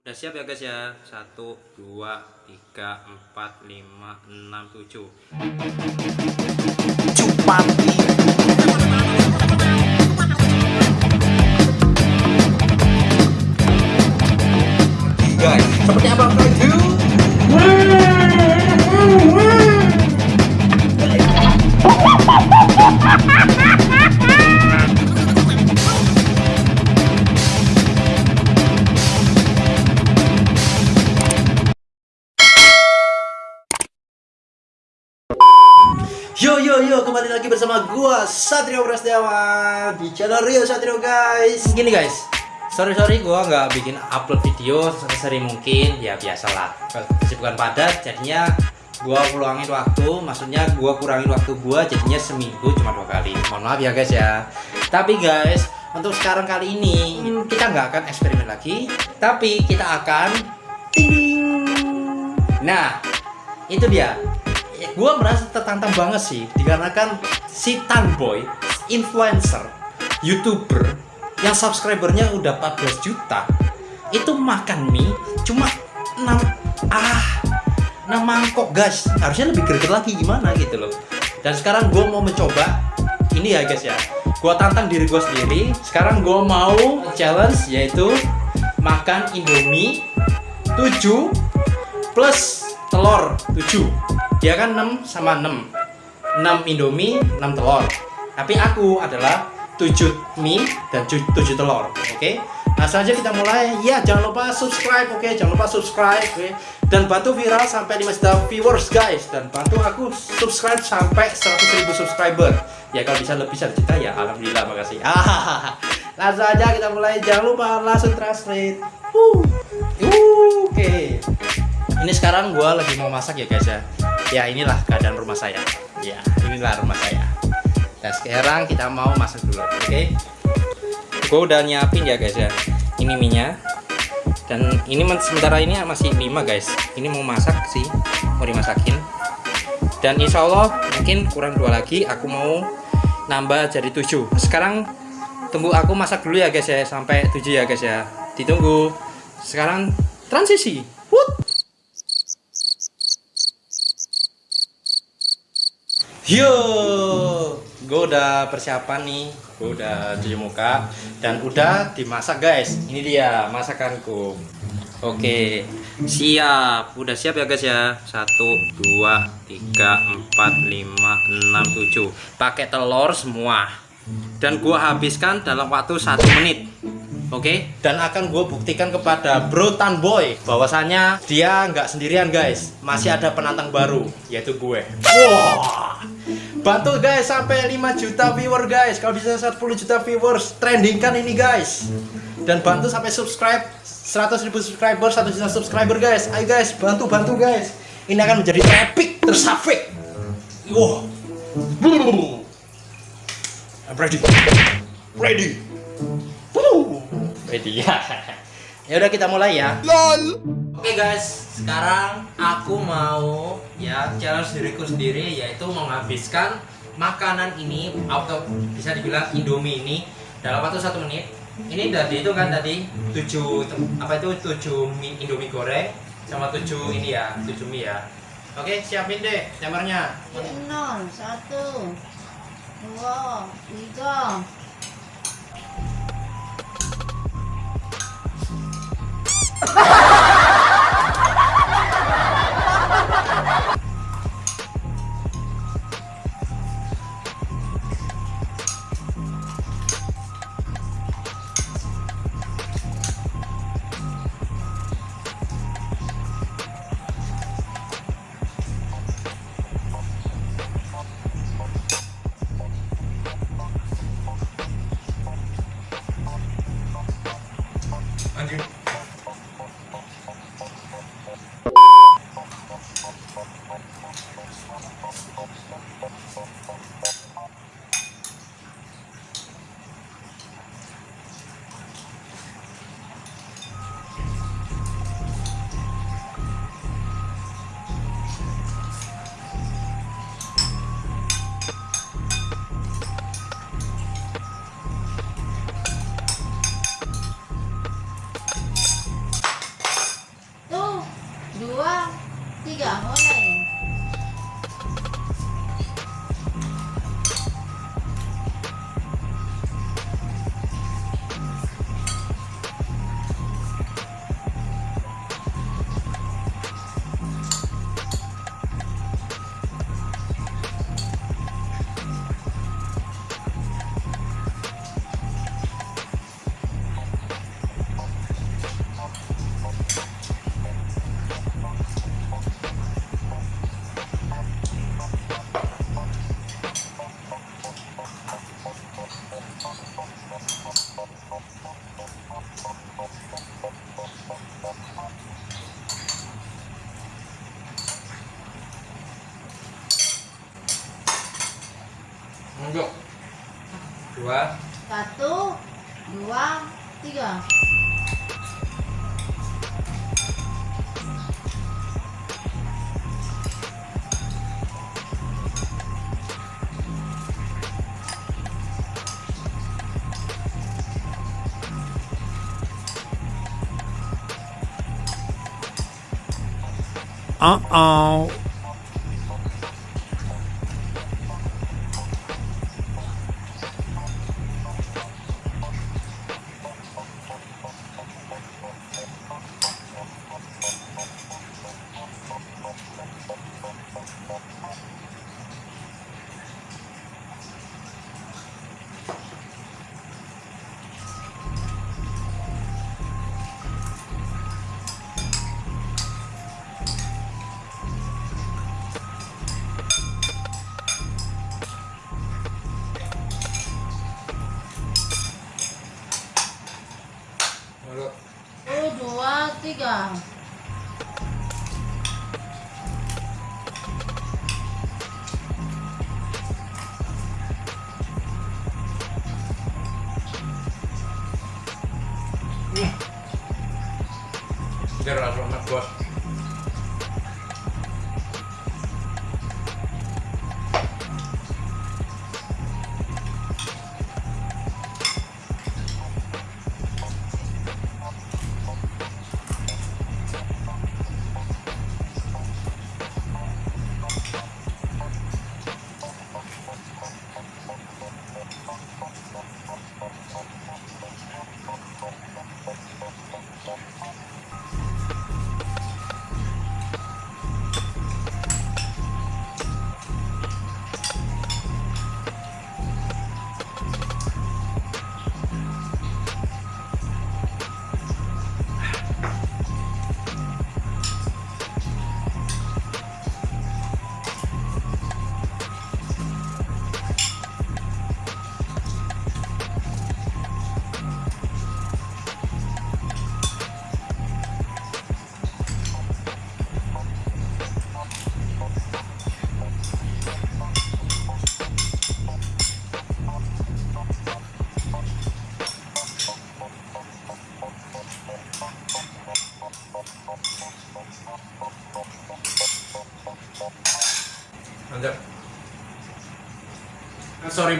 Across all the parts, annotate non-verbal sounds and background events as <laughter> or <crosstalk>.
Udah siap ya guys ya? Satu, dua, tiga, empat, lima, enam, tujuh. Cupati bersama gua Satrio Prasetyawan di channel Rio Satrio guys. Gini guys, sorry sorry gua nggak bikin upload video sesering mungkin. Ya biasalah, kesibukan padat. Jadinya gua ulangin waktu, maksudnya gua kurangin waktu gua jadinya seminggu cuma dua kali. Mohon maaf ya guys ya. Tapi guys, untuk sekarang kali ini kita nggak akan eksperimen lagi, tapi kita akan ting. Nah, itu dia gue merasa tertantang banget sih dikarenakan si Tanboy influencer youtuber yang subscribernya udah 14 juta itu makan mie cuma 6 ah 6 mangkok guys. Harusnya lebih greget lagi gimana gitu loh. Dan sekarang gue mau mencoba ini ya guys ya. Gue tantang diri gue sendiri. Sekarang gue mau challenge yaitu makan indomie 7 plus telur 7 dia kan 6 sama 6 6 indomie 6 telur tapi aku adalah 7 mie dan 7 telur oke okay? nah saja kita mulai ya jangan lupa subscribe oke okay? jangan lupa subscribe okay? dan bantu viral sampai 5 juta viewers guys dan bantu aku subscribe sampai 100 ribu subscriber ya kalau bisa lebih 1 juta ya alhamdulillah makasih langsung <laughs> aja kita mulai jangan lupa langsung translate uh. oke okay. ini sekarang gua lagi mau masak ya guys ya ya inilah keadaan rumah saya ya inilah rumah saya. Dan sekarang kita mau masak dulu oke? Okay? gue udah nyiapin ya guys ya. Ini minyak. Dan ini sementara ini masih 5 guys. Ini mau masak sih mau dimasakin. Dan insya Allah mungkin kurang dua lagi aku mau nambah jadi 7 sekarang tunggu aku masak dulu ya guys ya. Sampai 7 ya guys ya. Ditunggu. Sekarang transisi Yo, gue udah persiapan nih, gue udah cuci muka dan udah dimasak guys. Ini dia masakanku. Oke, siap, udah siap ya guys ya. Satu, dua, tiga, empat, lima, enam, tujuh. Pakai telur semua. Dan gue habiskan dalam waktu satu menit. Oke, okay? dan akan gue buktikan kepada Bro Tan Boy bahwasannya dia nggak sendirian guys, masih ada penantang baru yaitu gue. Wah, bantu guys sampai 5 juta viewer guys, kalau bisa 10 juta viewers, trendingkan ini guys. Dan bantu sampai subscribe 100 ribu subscriber, 1 juta subscriber guys. Ayo guys, bantu bantu guys. Ini akan menjadi epic tersafik. Wow. I'm ready. Ready. Woo ready ya ya udah kita mulai ya. Lol. Oke okay guys. Sekarang aku mau ya challenge diriku sendiri yaitu menghabiskan makanan ini atau bisa dibilang indomie ini dalam waktu satu menit. Ini tadi itu kan tadi tujuh apa itu? Tujuh mie indomie goreng sama tujuh ini ya tujuh mie ya. Oke siapin deh timernya nol satu dua tiga Untuk dua. Satu dua tiga. Uh-oh. Tiga. Biar langsung enak bos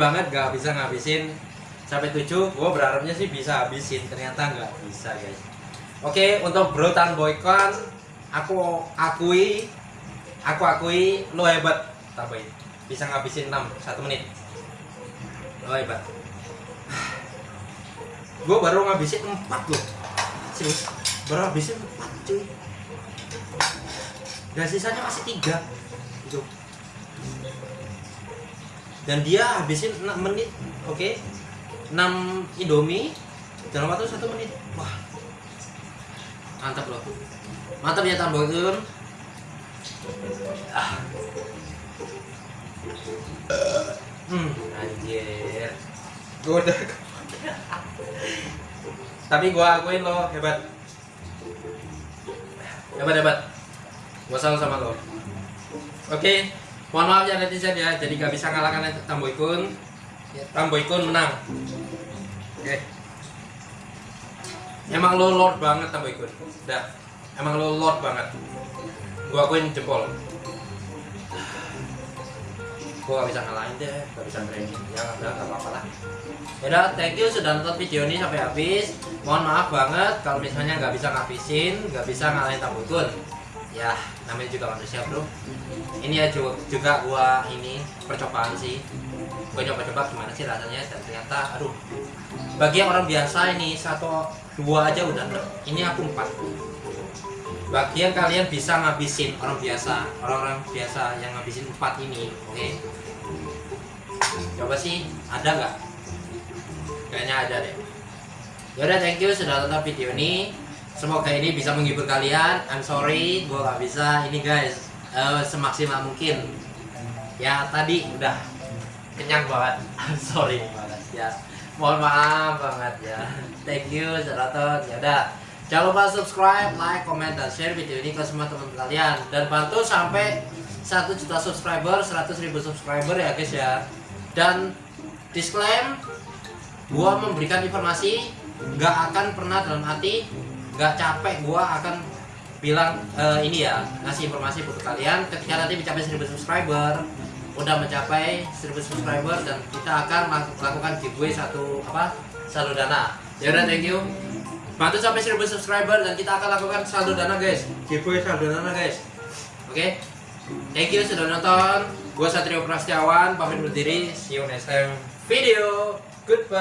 banget gak bisa ngabisin. Sampai 7 gue berharapnya sih bisa habisin. Ternyata nggak bisa guys. Oke untuk bro tan boykon aku akui aku akui lo hebat tambahin bisa ngabisin 6 satu menit. Lo hebat. <sighs> Gue baru ngabisin 4 loh. Serius baru ngabisin 4 cuy. Dan sisanya masih 3 gitu dan dia habisin 6 menit oke? 6 indomie dalam waktu 1 menit. Wah. Mantap loh. Mantap ya tambah turun ah. hmm anjir. Gue udah tapi gua akuin lo hebat. Hebat hebat. Gua salut sama lo. Oke mohon maaf ya netizen ya. Jadi gak bisa ngalahkan Tamboykun ya, Tamboykun menang. Oke. Emang lo lord banget Tamboykun udah emang lo lord banget. Gua akuin jempol. Gua gak bisa ngalahin deh. Gak bisa training ya udah gak apa-apa lah. Yaudah, thank you sudah nonton video ini sampai habis. Mohon maaf banget kalau misalnya nggak bisa ngabisin, nggak bisa ngalahin Tamboykun ya namanya juga manusia bro. Ini ya juga, gua ini percobaan sih. Gua coba-coba gimana sih rasanya dan ternyata aduh. Bagi yang orang biasa ini satu dua aja udah enggak. ini aku empat. Bagi yang kalian bisa ngabisin orang biasa orang-orang biasa yang ngabisin empat ini oke? Coba sih ada nggak? Kayaknya ada deh. Yaudah thank you sudah tonton video ini semoga ini bisa menghibur kalian. I'm sorry gue gak bisa. Ini guys eh, semaksimal mungkin. Ya tadi udah kenyang banget. <laughs> I'm sorry. Banget ya mohon maaf banget ya. Thank you tonton ya udah jangan lupa subscribe like comment dan share video ini ke semua teman kalian. Dan bantu sampai 1 juta subscriber 100 ribu subscriber ya guys ya. Dan disclaim gua memberikan informasi nggak akan pernah dalam hati nggak capek gua akan bilang eh, ini ya ngasih informasi buat kalian. Ketika nanti mencapai 1000 subscriber udah mencapai 1000 subscriber dan kita akan melaku- melakukan giveaway satu apa saldo dana. Ya udah thank you. Bantu sampai 1000 subscriber dan kita akan lakukan saldo dana guys. Giveaway saldo dana guys. Oke? Thank you sudah nonton. Gua Satrio Prasetyawan pamit undur diri. See you next time. Video. Goodbye